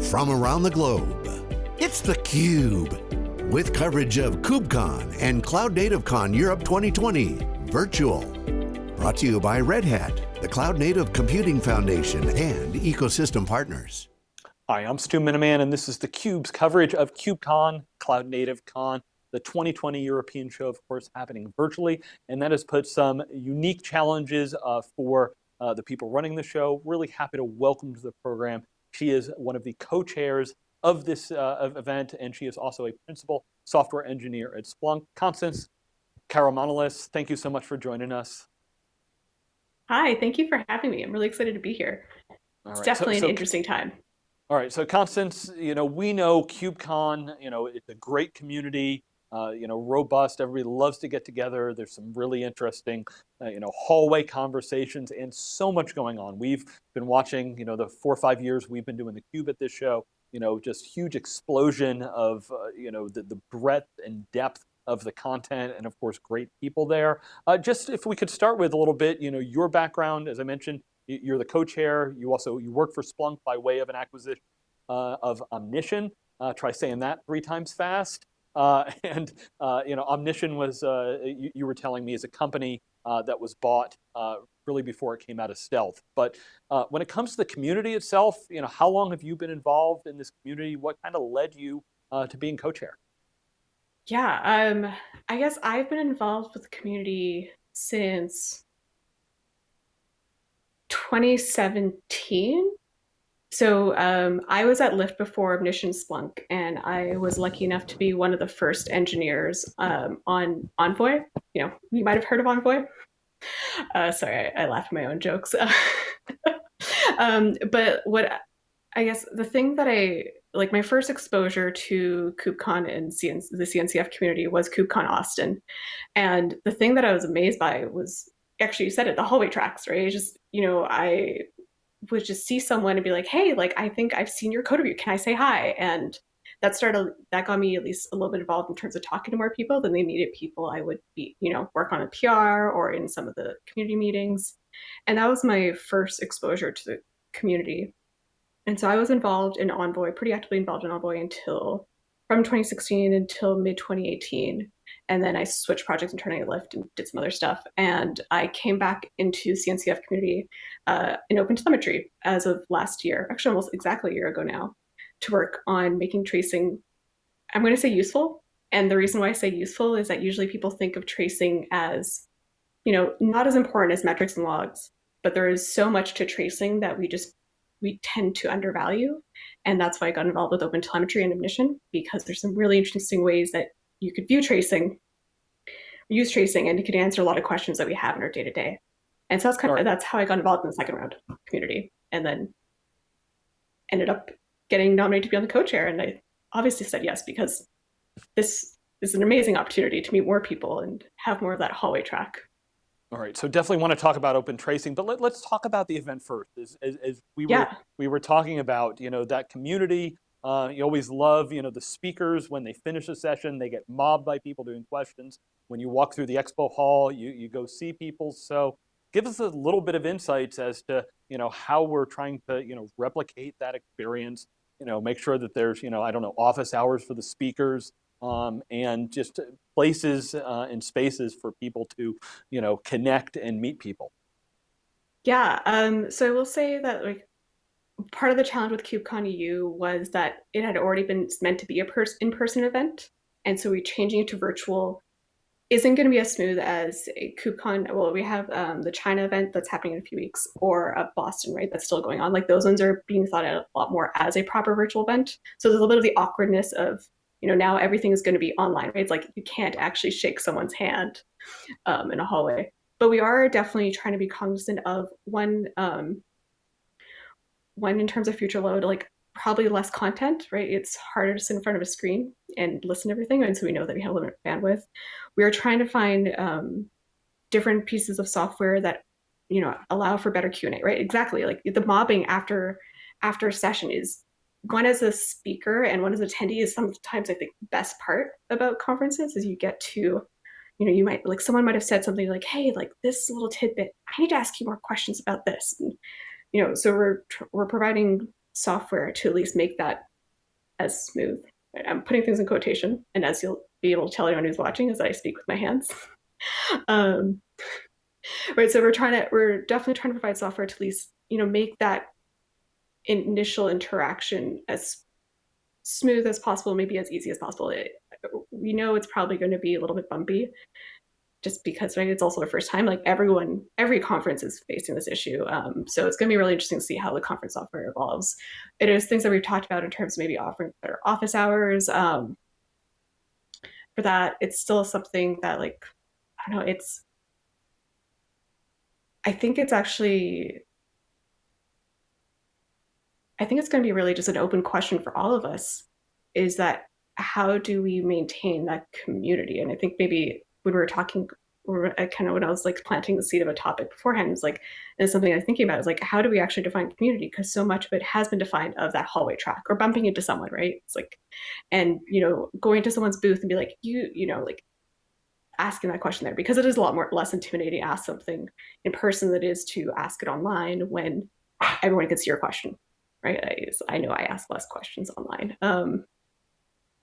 from around the globe. It's theCUBE, with coverage of KubeCon and Cloud Native Con Europe 2020, virtual. Brought to you by Red Hat, the Cloud Native Computing Foundation, and ecosystem partners. Hi, I'm Stu Miniman, and this is theCUBE's coverage of KubeCon, Cloud Native Con, the 2020 European show, of course, happening virtually, and that has put some unique challenges uh, for uh, the people running the show. Really happy to welcome to the program. She is one of the co-chairs of this uh, event, and she is also a principal software engineer at Splunk. Constance Caramanolis, thank you so much for joining us. Hi, thank you for having me. I'm really excited to be here. All it's right. definitely so, so, an interesting time. All right, so Constance, you know, we know KubeCon, you know, it's a great community uh, you know, robust. Everybody loves to get together. There's some really interesting, uh, you know, hallway conversations and so much going on. We've been watching, you know, the four or five years we've been doing the Cube at this show. You know, just huge explosion of, uh, you know, the, the breadth and depth of the content and of course great people there. Uh, just if we could start with a little bit, you know, your background, as I mentioned, you're the co-chair. You also, you work for Splunk by way of an acquisition uh, of Omnition. Uh, try saying that three times fast. Uh, and uh, you know, Omnition was, uh, you, you, were telling me, is a company that was bought really before it came out of stealth. But when it comes to the community itself, you know, how long have you been involved in this community? What kind of led you to being co-chair? Yeah, um, I guess I've been involved with the community since 2017. So um, I was at Lyft before Omnition Splunk, and I was lucky enough to be one of the first engineers um, on Envoy. You know, you might have heard of Envoy. Uh, sorry, I, I laughed at my own jokes. um, but what I guess the thing that I like my first exposure to KubeCon and the CNCF community was KubeCon Austin, and the thing that I was amazed by was actually you said it the hallway tracks right. It's just you know I would just see someone and be like, hey, like, I think I've seen your code review. Can I say hi? And that started, that got me at least a little bit involved in terms of talking to more people. than they needed people I would be, you know, work on a PR or in some of the community meetings. And that was my first exposure to the community. And so I was involved in Envoy, pretty actively involved in Envoy until from 2016 until mid 2018. And then I switched projects internally at Lyft and did some other stuff. And I came back into CNCF community uh, in OpenTelemetry as of last year, actually almost exactly a year ago now, to work on making tracing, I'm going to say useful. And the reason why I say useful is that usually people think of tracing as, you know, not as important as metrics and logs, but there is so much to tracing that we just we tend to undervalue. And that's why I got involved with open telemetry and Omnition, because there's some really interesting ways that you could view tracing, use tracing, and it could answer a lot of questions that we have in our day to day. And so that's kind of that's how I got involved in the second round community, and then ended up getting nominated to be on the co-chair. And I obviously said yes because this is an amazing opportunity to meet more people and have more of that hallway track. All right, so definitely want to talk about open tracing, but let, us talk about the event first. As, as, as we yeah. were we were talking about, you know, that community uh, you always love, you know, the speakers when they finish a session, they get mobbed by people doing questions. When you walk through the expo hall, you, you go see people. So give us a little bit of insights as to, you know, how we're trying to, you know, replicate that experience, you know, make sure that there's, you know, I don't know, office hours for the speakers, um, and just places uh, and spaces for people to, you know, connect and meet people. Yeah, um, so I will say that like part of the challenge with KubeCon EU was that it had already been meant to be a person in-person event. And so we changing it to virtual isn't going to be as smooth as a KubeCon. Well, we have um, the China event that's happening in a few weeks or a Boston, right? That's still going on. Like those ones are being thought of a lot more as a proper virtual event. So there's a little bit of the awkwardness of, you know, now everything is going to be online, right? It's like you can't actually shake someone's hand um, in a hallway. But we are definitely trying to be cognizant of one, um, one in terms of future load, like probably less content, right? It's harder to sit in front of a screen and listen to everything. And so we know that we have a limited bandwidth. We are trying to find um, different pieces of software that, you know, allow for better Q&A, right? Exactly. Like the mobbing after after a session is one as a speaker and one as an attendee is sometimes I think the best part about conferences is you get to, you know, you might like someone might have said something like, hey, like this little tidbit, I need to ask you more questions about this. And, you know, so we're we're providing software to at least make that as smooth. I'm putting things in quotation, and as you'll be able to tell anyone who's watching, as I speak with my hands. um, right, so we're trying to, we're definitely trying to provide software to at least, you know, make that initial interaction as smooth as possible, maybe as easy as possible. It, we know it's probably going to be a little bit bumpy, just because right, it's also the first time. Like everyone, every conference is facing this issue, um, so it's going to be really interesting to see how the conference software evolves. It is things that we've talked about in terms of maybe offering better office hours. Um, for that, it's still something that like I don't know. It's I think it's actually I think it's going to be really just an open question for all of us is that how do we maintain that community? And I think maybe when we were talking, or kind of when I was like planting the seed of a topic beforehand, it's like, and something I was thinking about is like, how do we actually define community? Because so much of it has been defined of that hallway track or bumping into someone, right? It's like, and you know, going to someone's booth and be like, you, you know, like asking that question there because it is a lot more less intimidating to ask something in person than it is to ask it online when everyone can see your question right? I, I know I ask less questions online. Um,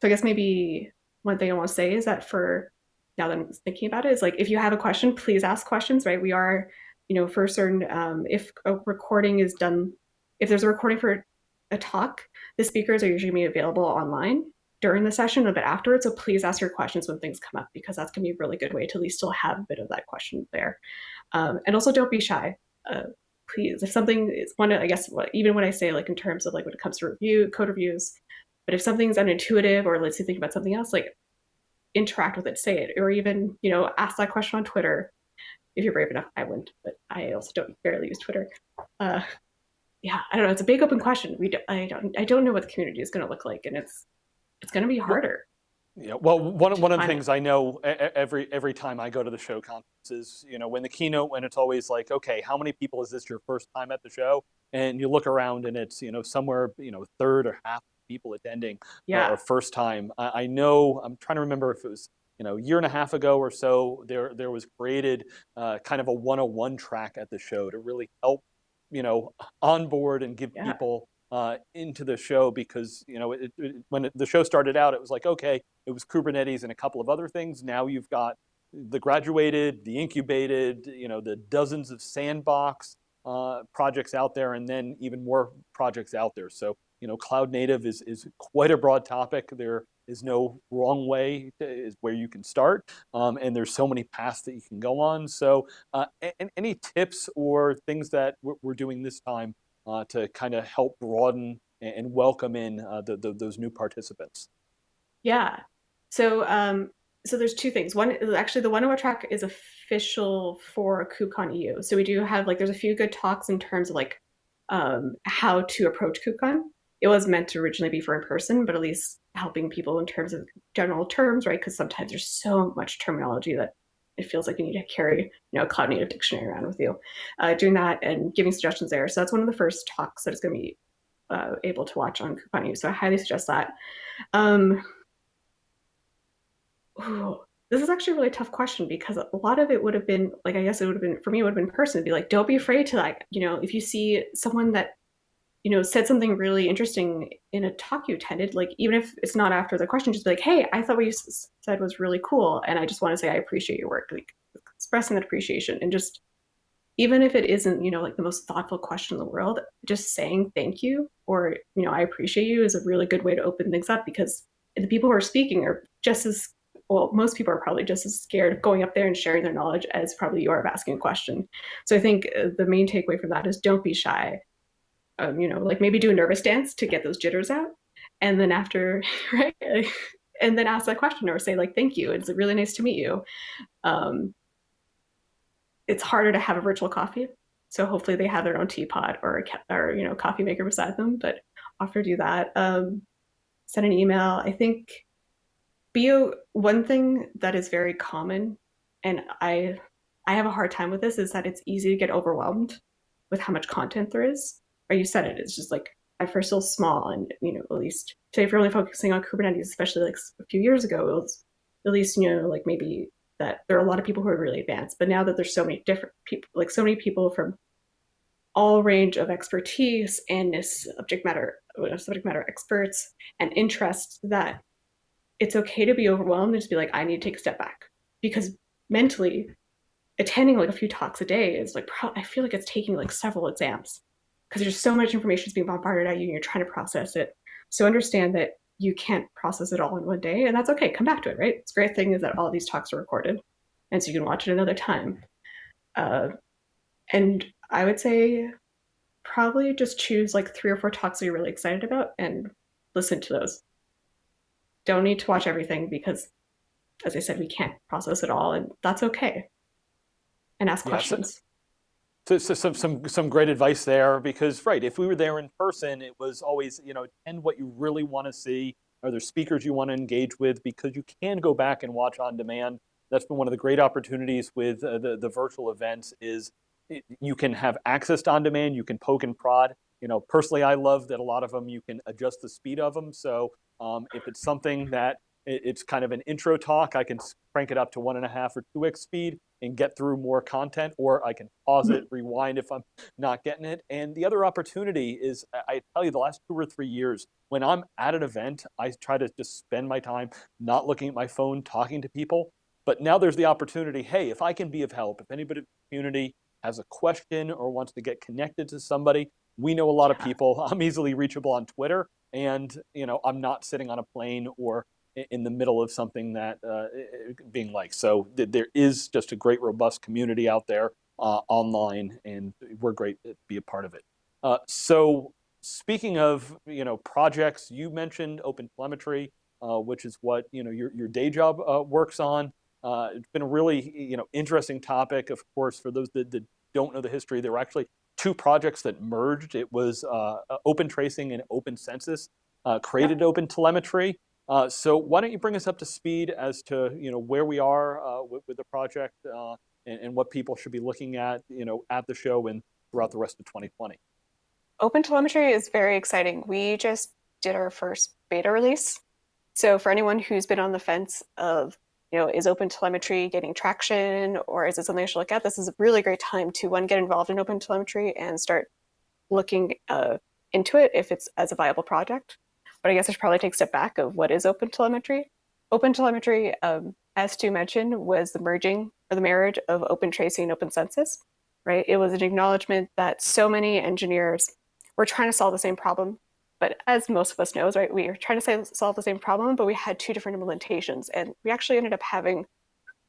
so I guess maybe one thing I want to say is that for now that I'm thinking about it is like if you have a question, please ask questions, right? We are, you know, for certain um, if a recording is done, if there's a recording for a talk, the speakers are usually be available online during the session, a bit afterwards. So please ask your questions when things come up because that's gonna be a really good way to at least still have a bit of that question there. Um, and also don't be shy. Uh, please, if something is one, I guess even when I say like in terms of like when it comes to review code reviews, but if something's unintuitive or let's say think about something else, like interact with it, say it, or even you know ask that question on Twitter if you're brave enough. I wouldn't, but I also don't barely use Twitter. Uh, yeah, I don't know. It's a big open question. We don't, I don't I don't know what the community is going to look like, and it's it's going to be harder. Yeah, well, one, one of the things I know every every time I go to the show conferences, you know, when the keynote, when it's always like, okay, how many people is this your first time at the show? And you look around and it's, you know, somewhere, you know, third or half people attending yeah. uh, first time. I, I, know, I'm trying to remember if it was, you know, a year and a half ago or so, there there was created uh, kind of a 101 track at the show to really help, you know, onboard and give yeah. people uh, into the show because you know it, it, when it, the show started out, it was like okay, it was Kubernetes and a couple of other things. Now you've got the graduated, the incubated, you know, the dozens of sandbox uh, projects out there, and then even more projects out there. So you know, cloud native is is quite a broad topic. There is no wrong way to, is where you can start, um, and there's so many paths that you can go on. So, uh, and, any tips or things that we're, doing this time uh, to kind of help broaden and welcome in uh, the, the, those new participants? Yeah. So um, so there's two things. One is actually the 101 track is official for KubeCon EU. So we do have like there's a few good talks in terms of like um, how to approach KubeCon. It was meant to originally be for in person, but at least helping people in terms of general terms, right? Because sometimes there's so much terminology that it feels like you need to carry you know a cloud native dictionary around with you uh, doing that and giving suggestions there. So that's one of the first talks that is going to be uh, able to watch on KubeCon so i highly suggest that. Um, ooh, this is actually a really tough question because a lot of it would have been like i guess it would have been for me it would have been person to be like don't be afraid to like you know if you see someone that you know, said something really interesting in a talk you attended, like even if it's not after the question, just be like, hey, I thought what you said was really cool. And I just want to say I appreciate your work, like expressing that appreciation and just even if it isn't, you know, like the most thoughtful question in the world, just saying thank you or, you know, I appreciate you is a really good way to open things up because the people who are speaking are just as well, most people are probably just as scared of going up there and sharing their knowledge as probably you are of asking a question. So I think uh, the main takeaway from that is don't be shy um, you know, like maybe do a nervous dance to get those jitters out. And then after, right? And then ask that question or say like, thank you. It's really nice to meet you. Um, it's harder to have a virtual coffee. So hopefully they have their own teapot or a or, you know, coffee maker beside them, but offer to do that. Um, send an email. I think bio, one thing that is very common and I, I have a hard time with this is that it's easy to get overwhelmed with how much content there is or you said it, it's just like at first still small and you know at least say if you're only focusing on kubernetes especially like a few years ago it was at least you know like maybe that there are a lot of people who are really advanced but now that there's so many different people like so many people from all range of expertise and subject matter uh, subject matter experts and interests that it's okay to be overwhelmed and just be like, I need to take a step back. Because mentally attending like a few talks a day is like I feel like it's taking like several exams because there's so much information is being bombarded at you and you're trying to process it. So understand that you can't process it all in one day and that's okay. Come back to it, right? It's great thing is that all these talks are recorded and so you can watch it another time. Uh, and I would say probably just choose like three or four talks that you're really excited about and listen to those. Don't need to watch everything because, as I said, we can't process it all, and that's okay. And ask questions. So, so, some some some great advice there because right, if we were there in person, it was always you know attend what you really want to see. Are there speakers you want to engage with? Because you can go back and watch on demand. That's been one of the great opportunities with uh, the the virtual events is you can have access to on demand, you can poke and prod. You know, personally, I love that a lot of them you can adjust the speed of them. So um, if it's something that it's kind of an intro talk, I can crank it up to one and a half or two x speed and get through more content, or I can pause it, mm-hmm. rewind if I'm not getting it. And the other opportunity is, I tell you, the last two or three years, when I'm at an event, I try to just spend my time not looking at my phone, talking to people. But now there's the opportunity, hey, if I can be of help, if anybody in the community has a question or wants to get connected to somebody, we know a lot of people. I'm easily reachable on Twitter, and you know I'm not sitting on a plane or in the middle of something that uh, being like. So th there is just a great, robust community out there uh, online, and we're great to be a part of it. Uh, so speaking of you know projects, you mentioned open telemetry, uh, which is what you know your your day job uh, works on. Uh, it's been a really you know interesting topic. Of course, for those that, that don't know the history, there were actually two projects that merged. It was Open Tracing and Open Census uh, created. Open Telemetry. Uh, so why don't you bring us up to speed as to you know where we are with, with, the project and, and what people should be looking at you know at the show and throughout the rest of 2020. Open telemetry is very exciting. We just did our first beta release. So for anyone who's been on the fence of you know, is open telemetry getting traction or is it something I should look at? This is a really great time to one, get involved in open telemetry and start looking uh, into it if it's as a viable project. But I guess I should probably take a step back of what is open telemetry. Open telemetry, um, as Stu mentioned, was the merging or the marriage of open tracing and open census, right? It was an acknowledgement that so many engineers were trying to solve the same problem but as most of us knows, right, we are trying to solve the same problem, but we had two different implementations. And we actually ended up having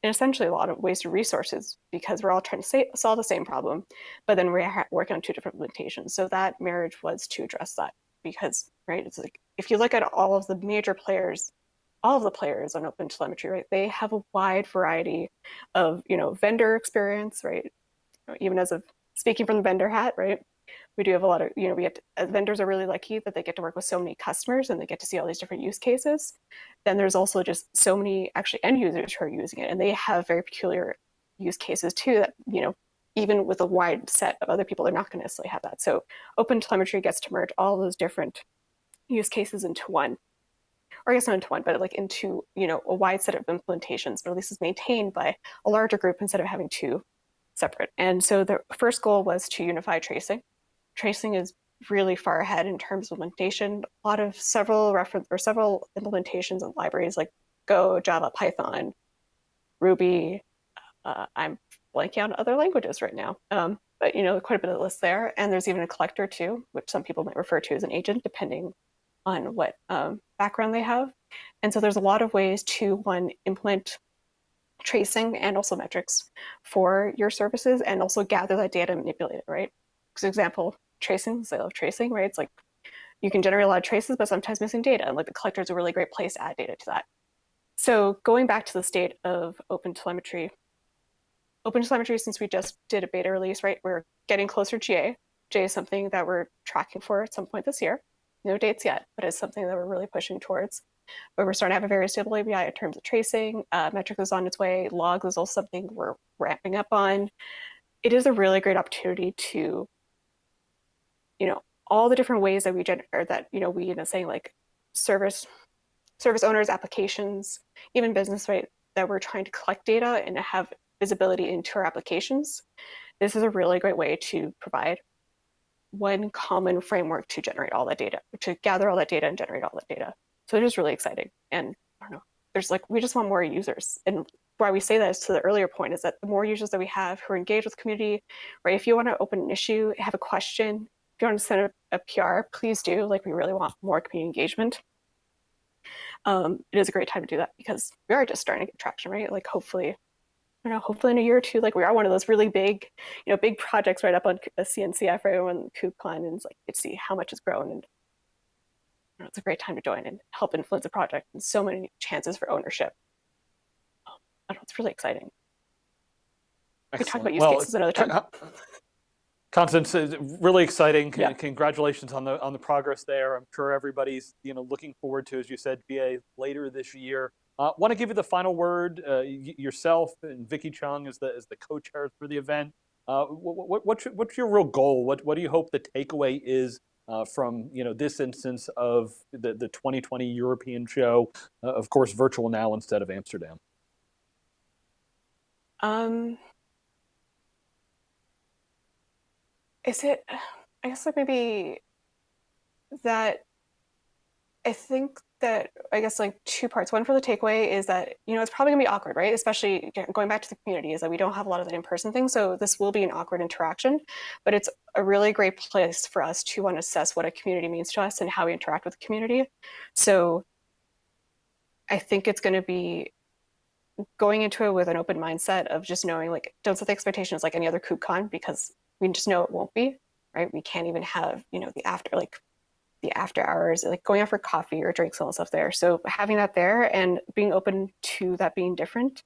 essentially a lot of wasted resources because we're all trying to say, solve the same problem, but then we're working on two different implementations. So that marriage was to address that because, right, it's like if you look at all of the major players, all of the players on open telemetry, right, they have a wide variety of, you know, vendor experience, right? Even as of speaking from the vendor hat, right? we do have a lot of, you know, we get to, uh, vendors are really lucky that they get to work with so many customers and they get to see all these different use cases. Then there's also just so many actually end users who are using it and they have very peculiar use cases too that, you know, even with a wide set of other people, they're not going to necessarily have that. So open telemetry gets to merge all those different use cases into one or I guess not into one, but like into you know a wide set of implementations, but at least is maintained by a larger group instead of having two separate. And so the first goal was to unify tracing tracing is really far ahead in terms of implementation. A lot of several reference or several implementations and libraries like Go, Java, Python, Ruby. Uh, I'm blanking on other languages right now. Um, but you know, quite a bit of list there. And there's even a collector too, which some people might refer to as an agent, depending on what um, background they have. And so there's a lot of ways to one implement tracing and also metrics for your services and also gather that data and manipulate it, right? For example, tracing, I love tracing, right? It's like you can generate a lot of traces, but sometimes missing data. And like the collector is a really great place to add data to that. So going back to the state of open telemetry, open telemetry, since we just did a beta release, right, we're getting closer to GA. GA is something that we're tracking for at some point this year. No dates yet, but it's something that we're really pushing towards. But we're starting to have a very stable API in terms of tracing. Uh, metric is on its way. Logs is also something we're ramping up on. It is a really great opportunity to you know, all the different ways that we generate, that, you know, we end up saying like service, service owners, applications, even business, right, that we're trying to collect data and have visibility into our applications. This is a really great way to provide one common framework to generate all that data, to gather all that data and generate all that data. So it is really exciting. And I don't know, there's like, we just want more users. And why we say that is to the earlier point is that the more users that we have who are engaged with community, right? If you want to open an issue, have a question, if you want to send a, a PR, please do. Like we really want more community engagement. Um, it is a great time to do that because we are just starting to get traction, right? Like hopefully, I don't know, hopefully in a year or two, like we are one of those really big, you know, big projects right up on a CNCF right on KubeCon and it's like you see how much has grown and you know, it's a great time to join and help influence a project and so many chances for ownership. Um, I don't know, it's really exciting. We talk about use Well, cases another time. Con- Constance, really exciting. Yeah. Congratulations on the on the progress there. I'm sure everybody's you know looking forward to, as you said, GA later this year. Uh, Want to give you the final word uh, yourself and Vicki Cheung as the as the co-chairs for the event. Uh, what, what, what's your, what's your real goal? What what do you hope the takeaway is uh, from you know this instance of the the 2020 European show? Uh, of course, virtual now instead of Amsterdam. Um, is it? I guess like maybe that. I think that I guess like two parts. One for the takeaway is that you know it's probably gonna be awkward, right? Especially going back to the community, is that we don't have a lot of that in-person thing, so this will be an awkward interaction. But it's a really great place for us to want to assess what a community means to us and how we interact with the community. So I think it's going to be going into it with an open mindset of just knowing like don't set the expectations like any other KubeCon because we just know it won't be right. We can't even have you know the after like the after hours like going out for coffee or drinks and all stuff there. So having that there and being open to that being different.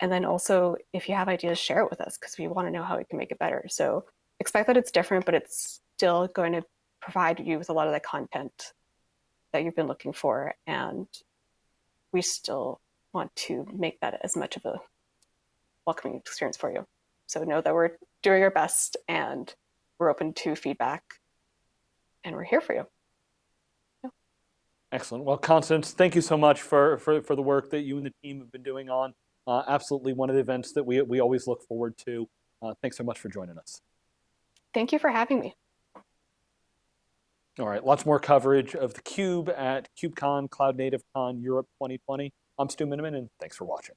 And then also if you have ideas, share it with us because we want to know how we can make it better. So expect that it's different, but it's still going to provide you with a lot of the content that you've been looking for and we still want to make that as much of a welcoming experience for you. So know that we're doing our best and we're open to feedback and we're here for you. Excellent. Well, Constance, thank you so much for, for, for the work that you and the team have been doing on. Uh, absolutely one of the events that we, we always look forward to. Uh, thanks so much for joining us. Thank you for having me. All right, lots more coverage of theCUBE at KubeCon, Cloud Native Con Europe 2020. I'm Stu Miniman, and thanks for watching.